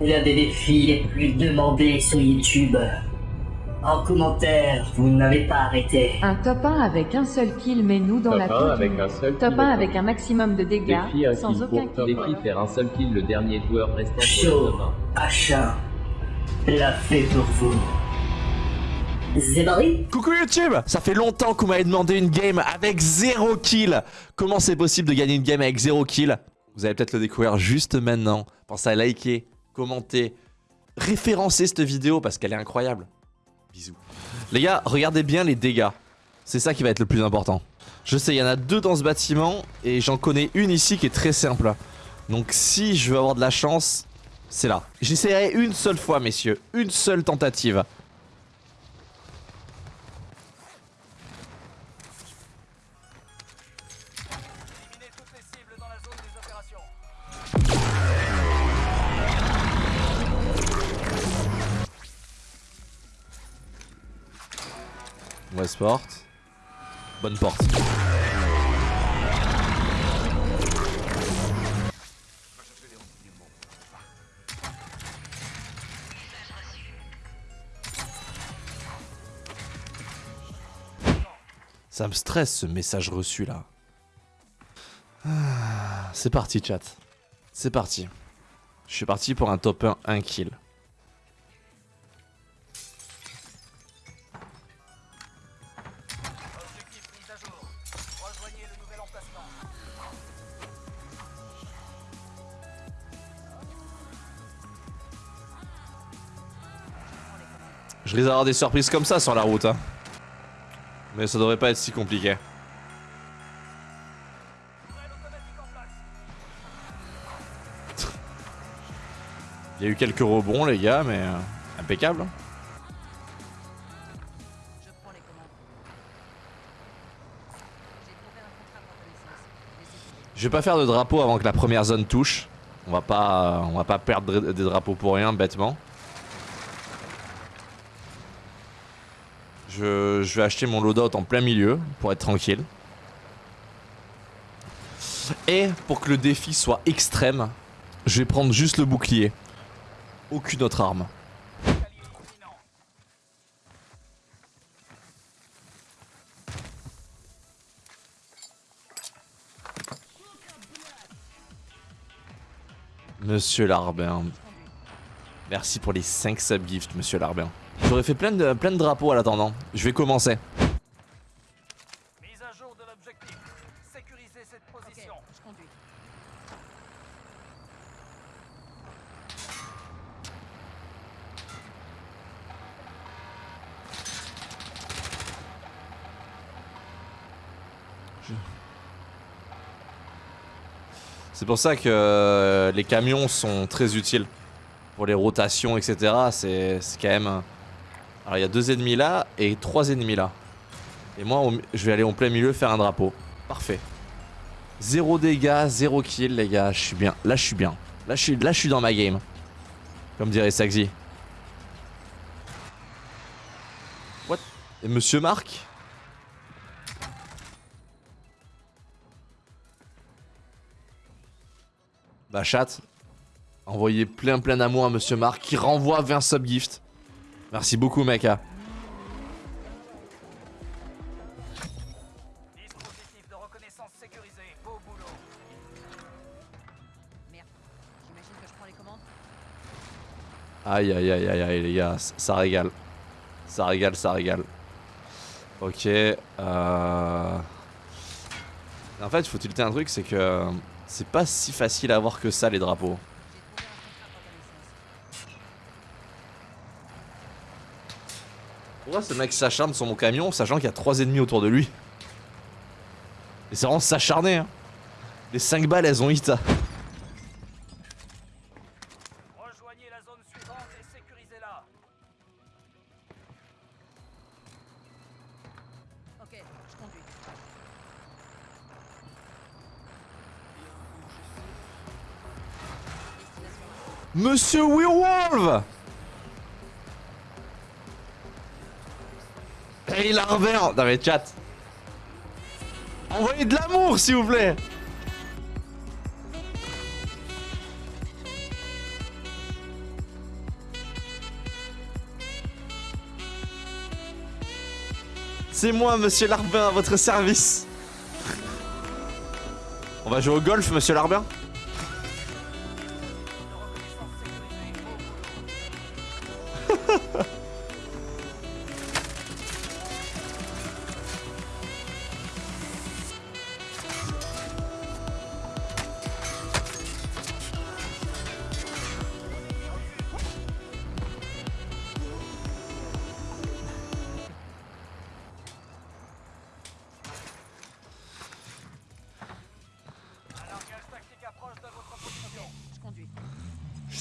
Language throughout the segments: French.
l'un des défis les plus demandés sur YouTube. En commentaire, vous n'avez pas arrêté. Un top 1 avec un seul kill, mais nous dans Top la 1 peau du avec un seul Top kill. 1 avec un maximum de dégâts, Défi un sans kill aucun kill. Défi faire un seul kill le dernier joueur restant top 1. H1 l'a fait pour vous. Zebari Coucou YouTube Ça fait longtemps qu'on m'avait demandé une game avec 0 kill Comment c'est possible de gagner une game avec 0 kill? Vous allez peut-être le découvrir juste maintenant. Pensez à liker, commenter, référencer cette vidéo parce qu'elle est incroyable. Bisous. Les gars, regardez bien les dégâts. C'est ça qui va être le plus important. Je sais, il y en a deux dans ce bâtiment et j'en connais une ici qui est très simple. Donc si je veux avoir de la chance, c'est là. J'essaierai une seule fois, messieurs. Une seule tentative. Bonne porte. Ça me stresse ce message reçu là. Ah, C'est parti chat. C'est parti. Je suis parti pour un top 1 1 kill. Je risque d'avoir des surprises comme ça sur la route. Hein. Mais ça devrait pas être si compliqué. Il y a eu quelques rebonds les gars, mais euh, impeccable. hein. Je vais pas faire de drapeau avant que la première zone touche. On va pas, on va pas perdre des drapeaux pour rien, bêtement. Je, vais acheter mon loadout en plein milieu pour être tranquille. Et pour que le défi soit extrême, je vais prendre juste le bouclier. Aucune autre arme. Monsieur Larbin. Merci pour les 5 subgifts, monsieur Larbin. J'aurais fait plein de, plein de drapeaux à l'attendant. Je vais commencer. Mise à jour de l'objectif. Sécuriser cette position. C'est pour ça que euh, les camions sont très utiles. Pour les rotations, etc. C'est quand même... Alors il y a deux ennemis là et trois ennemis là. Et moi, je vais aller en plein milieu faire un drapeau. Parfait. Zéro dégâts, zéro kill les gars. Je suis bien. Là, je suis bien. Là, je suis, dans ma game. Comme dirait Saxy. What? Et Monsieur Marc? Bah chat, envoyez plein plein d'amour à Monsieur Marc qui renvoie 20 subgifts. Merci beaucoup mec. Dispositif de reconnaissance sécurisé. Beau boulot. Merde. J'imagine que je prends les commandes. Aïe aïe aïe aïe aïe les gars, ça régale. Ça régale, ça régale. Ok. Euh... En fait, il faut tilter un truc, c'est que euh, c'est pas si facile à avoir que ça les drapeaux. Pourquoi ce mec s'acharne sur mon camion sachant qu'il y a trois ennemis autour de lui Et c'est vraiment s'acharner hein. Les 5 balles elles ont hit. Rejoignez la zone suivante et sécurisez-la. Ok, je conduis. Monsieur Werewolf Larry Larver Non mais chat. Envoyez de l'amour s'il vous plaît. C'est moi, monsieur Larbin, à votre service. On va jouer au golf, monsieur Larbin?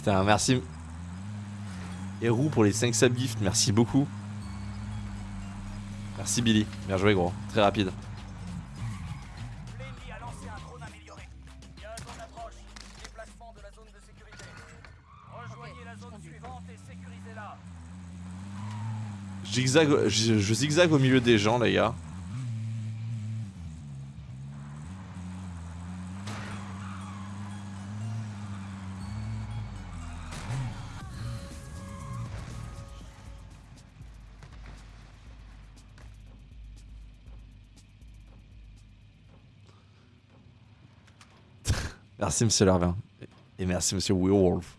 Putain, merci. Et pour les 5 subgifts, merci beaucoup. Merci Billy, bien joué gros, très rapide. Zigzag, je, je zigzague au milieu des gens les gars. Merci monsieur Larvin. Et merci monsieur Werewolf.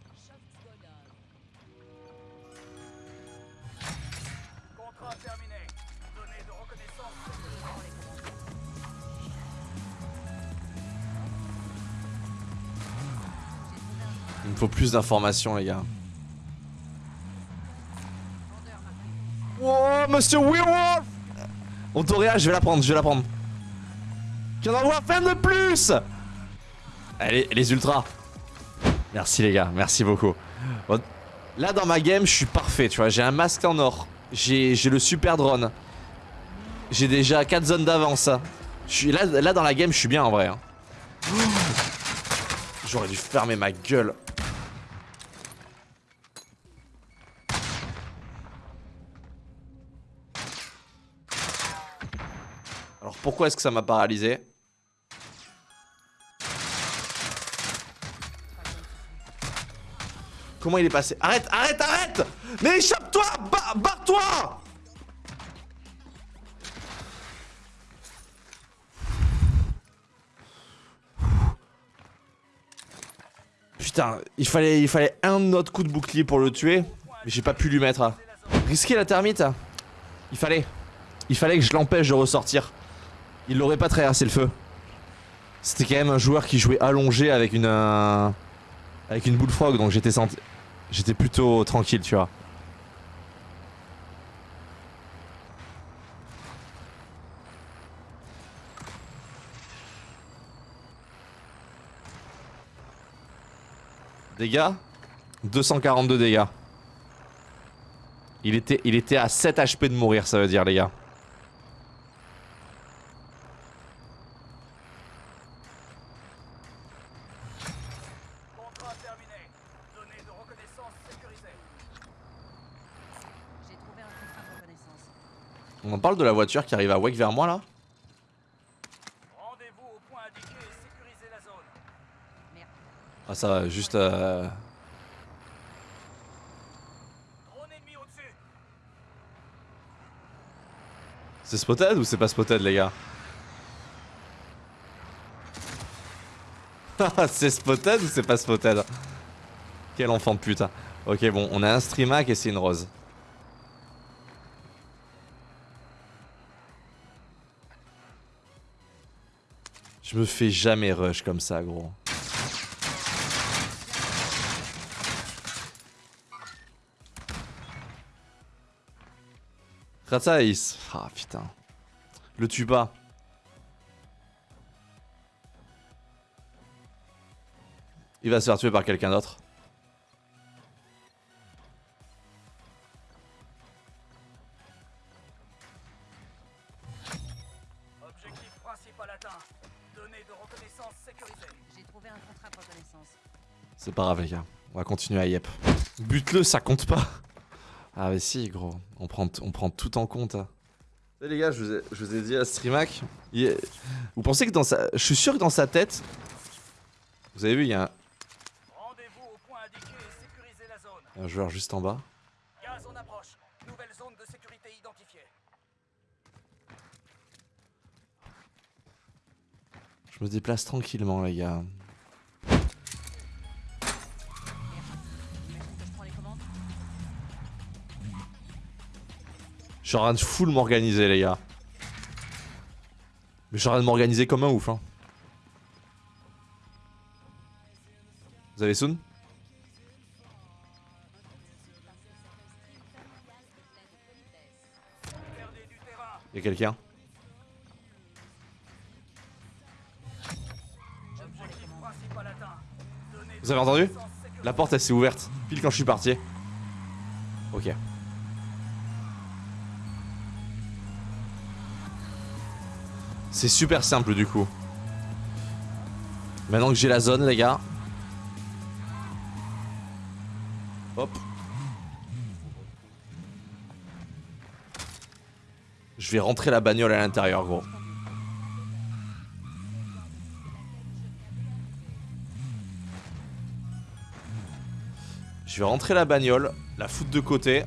Il me faut plus d'informations les gars. Oh, monsieur Werewolf Ontoria, je vais la prendre, je vais la prendre. Qu'il y en envoie 20 de plus? Allez, les ultras. Merci les gars, merci beaucoup. Là dans ma game, je suis parfait, tu vois. J'ai un masque en or. J'ai le super drone. J'ai déjà 4 zones d'avance. Là dans la game, je suis bien en vrai. hein. J'aurais dû fermer ma gueule. Alors pourquoi est-ce que ça m'a paralysé? Comment il est passé Arrête, arrête, arrête Mais échappe-toi Ba- Barre-toi Putain, il fallait, il fallait un autre coup de bouclier pour le tuer, mais j'ai pas pu lui mettre. Risquer la termite Il fallait. Il fallait que je l'empêche de ressortir. Il l'aurait pas traversé le feu. C'était quand même un joueur qui jouait allongé avec une... avec une bullfrog, donc j'étais senti... J'étais plutôt tranquille, tu vois. Dégâts? 242 dégâts. Il était, il était à 7 HP de mourir, ça veut dire, les gars. Contrat terminé. Données de reconnaissance sécurisées. J'ai trouvé un contrat de reconnaissance. On en parle de la voiture qui arrive à Wake vers moi, là Rendez-vous au point indiqué et sécurisez la zone. Merde. Ah, ça va, juste... euh. C'est spotted ou c'est pas spotted, les gars C'est spotted ou c'est pas spotted? Quel enfant de putain. Ok, bon, on a un streamac et c'est une rose. Je me fais jamais rush comme ça, gros. Ratsaïs. Ah putain. Le tue pas. Il va se faire tuer par quelqu'un d'autre. pas grave, les gars. On va continuer à Yep. Bute-le, ça compte pas. Ah, mais si, gros. On prend, tout en compte. Hein. Les gars, je vous, ai, dit à Streamac. Vous pensez que dans sa. Je suis sûr que dans sa tête. Vous avez vu, il y a un. Au point. Un joueur juste en bas. Je me déplace tranquillement, les gars. Suis en train de full m'organiser, les gars. Mais je suis en train de m'organiser comme un ouf, hein. Vous avez Soon. Y'a quelqu'un? Vous avez entendu? La porte elle s'est ouverte, pile quand je suis parti. Ok. C'est super simple du coup. Maintenant que j'ai la zone les gars. Hop. Je vais rentrer la bagnole à l'intérieur gros. Je vais rentrer la bagnole, la foutre de côté.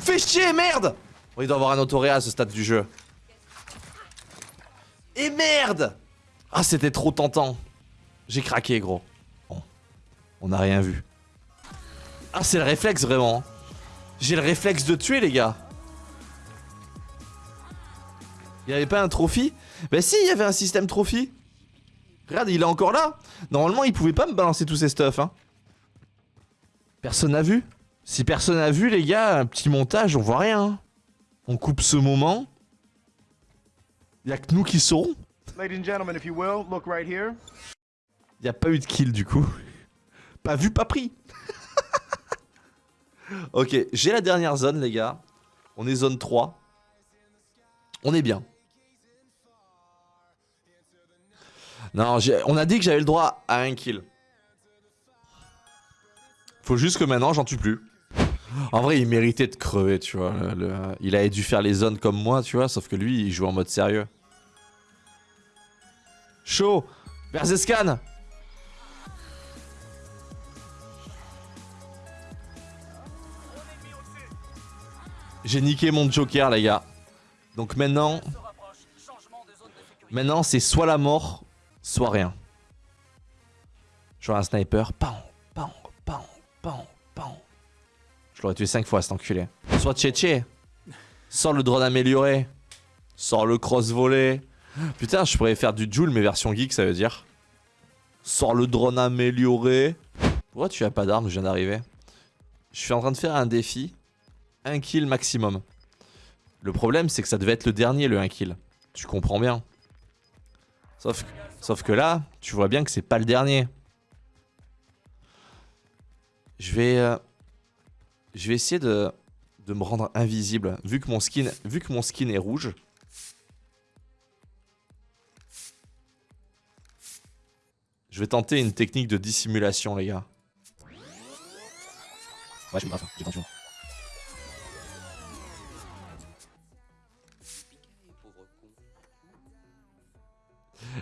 Fais chier, merde oh, Il doit avoir un autoré à ce stade du jeu. Et merde Ah, c'était trop tentant. J'ai craqué, gros. Bon. On n'a rien vu. Ah, c'est le réflexe, vraiment. J'ai le réflexe de tuer, les gars. Il y avait pas un trophy? Bah si, il y avait un système trophy. Regarde, il est encore là. Normalement, il pouvait pas me balancer tous ces stuff. Hein. Personne n'a vu Si personne n'a vu, les gars, un petit montage, on voit rien. On coupe ce moment. Il y a que nous qui saurons. Ladies and gentlemen, if you will, look right here. Il a pas eu de kill du coup. Pas vu, pas pris. ok, j'ai la dernière zone, les gars. On est zone 3. On est bien. Non, on a dit que j'avais le droit à un kill. Faut juste que maintenant, j'en tue plus. En vrai, il méritait de crever, tu vois. il avait dû faire les zones comme moi, tu vois. Sauf que lui, il joue en mode sérieux. Chaud Verzescan J'ai niqué mon joker, les gars. Donc maintenant, maintenant c'est soit la mort, soit rien. Genre un sniper, pan, Je l'aurais tué 5 fois cet enculé. Soit Tchétché. Sors le drone amélioré. Sors le cross volé. Putain, je pourrais faire du Joule, mais version geek, ça veut dire. Sors le drone amélioré. Pourquoi tu as pas d'armes Je viens d'arriver? Je suis en train de faire un défi. Un kill maximum. Le problème, c'est que ça devait être le dernier, le 1 kill. Tu comprends bien. Sauf, que là, tu vois bien que c'est pas le dernier. Je vais, euh, je vais essayer de, de me rendre invisible. Vu que mon skin, vu que mon skin est rouge. Je vais tenter une technique de dissimulation, les gars. Ouais, pas faim, j'ai.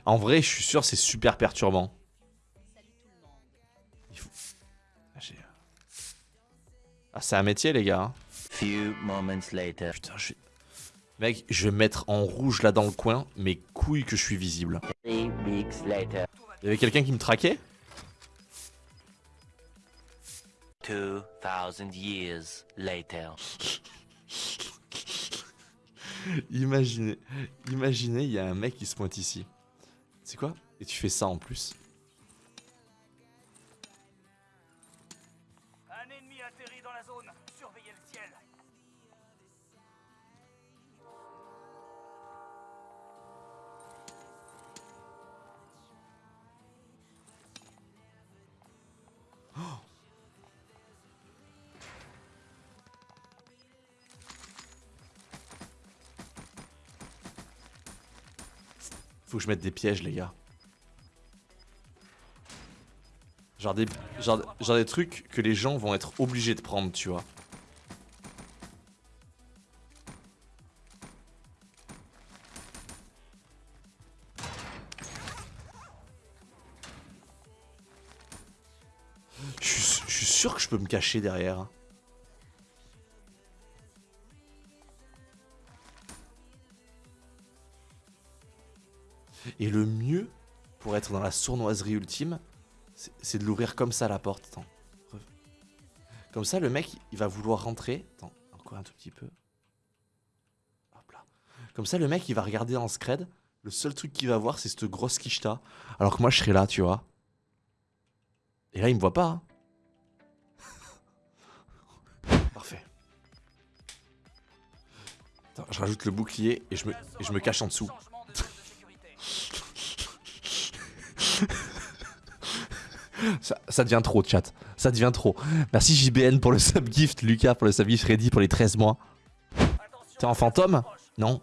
En vrai, je suis sûr c'est super perturbant. Ah, c'est un métier, les gars. hein. Few moments later. Putain, je... Mec, je vais mettre en rouge là dans le coin, mes couilles que je suis visible. Il y avait quelqu'un qui me traquait? Years later. Imaginez, imaginez, il y a un mec qui se pointe ici. C'est quoi? Et tu fais ça en plus? Faut que je mette des pièges, les gars. Genre des, trucs que les gens vont être obligés de prendre, tu vois. Je suis, sûr que je peux me cacher derrière. Et le mieux pour être dans la sournoiserie ultime, c'est de l'ouvrir comme ça la porte. Comme ça, le mec, il va vouloir rentrer. Encore un tout petit peu. Comme ça, le mec, il va regarder en scred. Le seul truc qu'il va voir, c'est cette grosse quicheta. Alors que moi, je serai là, tu vois. Et là, il me voit pas. hein. Parfait. Attends, je rajoute le bouclier et je me cache en dessous. Changement de zone de sécurité. Ça, devient trop, chat. Ça devient trop. Merci JBN pour le subgift, Lucas pour le subgift, Freddy pour les 13 mois. T'es en fantôme? Non.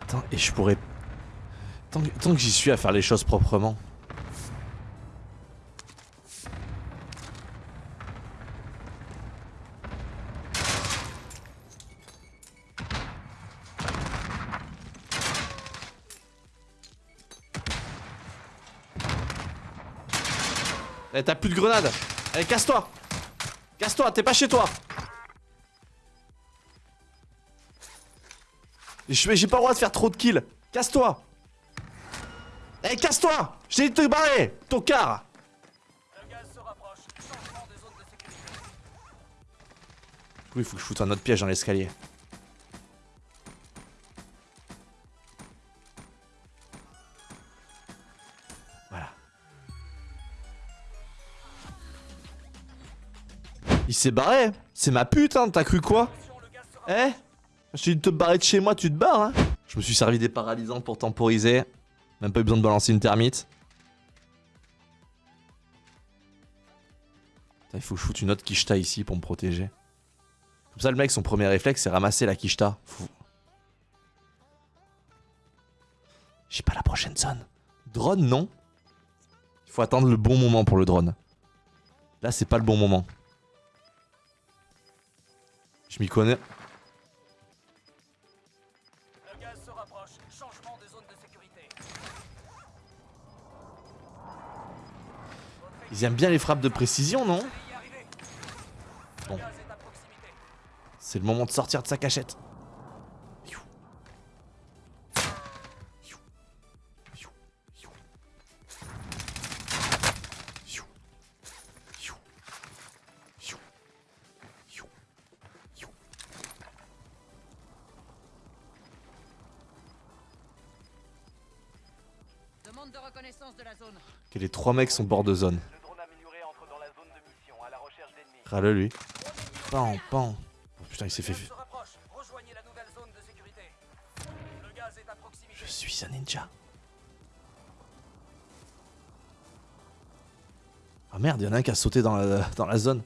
Attends, et je pourrais... Tant que j'y suis à faire les choses proprement. Eh, t'as plus de grenades. Allez, casse-toi. Casse-toi, t'es pas chez toi. J'ai pas le droit de faire trop de kills. Casse-toi. Eh, casse-toi. Je t'ai dit de te barrer sécurité. Oui, il faut que je foute un autre piège dans l'escalier. S'est barré C'est ma pute, hein T'as cru quoi Eh Je dit de te barrer de chez moi, tu te barres, hein Je me suis servi des paralysants pour temporiser. Même pas eu besoin de balancer une termite. Il faut que je foute une autre quicheta ici pour me protéger. Comme ça, le mec, son premier réflexe, c'est ramasser la. Faut- J'ai pas la prochaine zone. Drone, non. Il faut attendre le bon moment pour le drone. Là, c'est pas le bon moment. Je m'y connais. Le gaz se rapproche. Changement de zone de sécurité. Ils aiment bien les frappes de précision, non. Bon. C'est le moment de sortir de sa cachette. Que les trois mecs sont bord de zone. Râle lui. Pan, pan. Oh, putain, il s'est fait. gaz se rapproche. Rejoignez la nouvelle zone de sécurité. Le gaz est à proximité. Je suis un ninja. Ah merde, y'en a un qui a sauté dans la, dans la zone.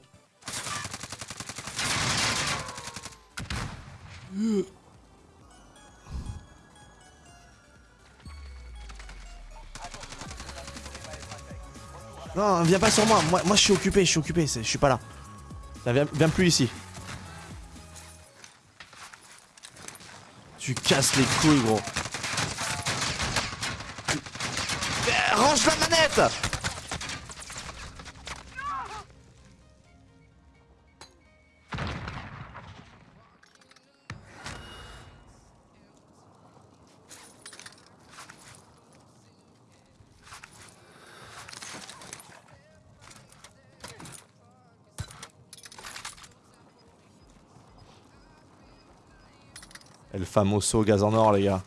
Non, viens pas sur moi. Moi, je suis occupé, je suis occupé, je suis pas là. Viens plus ici. Tu casses les couilles, gros. Eh, range la manette El famoso gaz en or, les gars.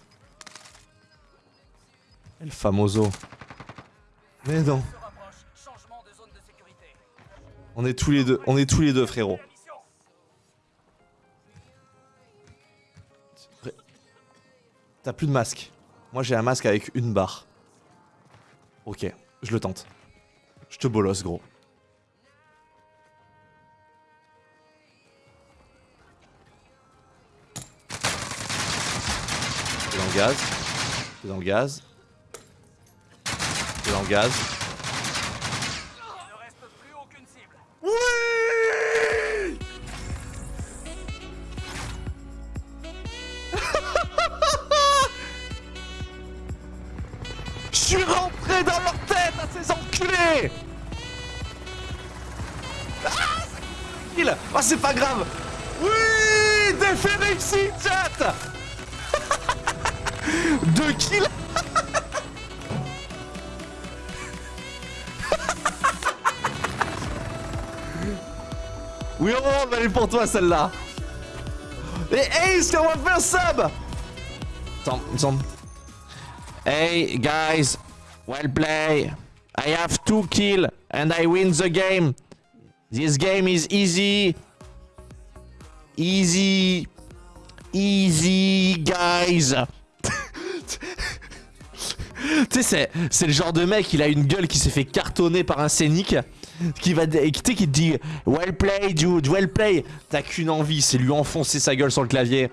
El famoso. Mais non. On est tous les deux, on est tous les deux, frérot. T'as plus de masque. Moi j'ai un masque avec une barre. Ok, je le tente. Je te bolosse, gros. gaz. Dans le gaz. Dans le gaz. Je suis rentré dans leur tête à ces enculés Ah Ah c'est pas grave Oui Déférez ici chat deux kills Oui, on va aller pour toi celle-là. Et Ace, on va faire sub Attends. Hey guys, well play. I have two kills and I win the game. This game is easy. Easy. Easy, guys. Tu sais, c'est- le genre de mec, il a une gueule qui s'est fait cartonner par un scénic. Qui va, tu sais, qui te dit Well play, dude, well play. T'as qu'une envie, c'est lui enfoncer sa gueule sur le clavier.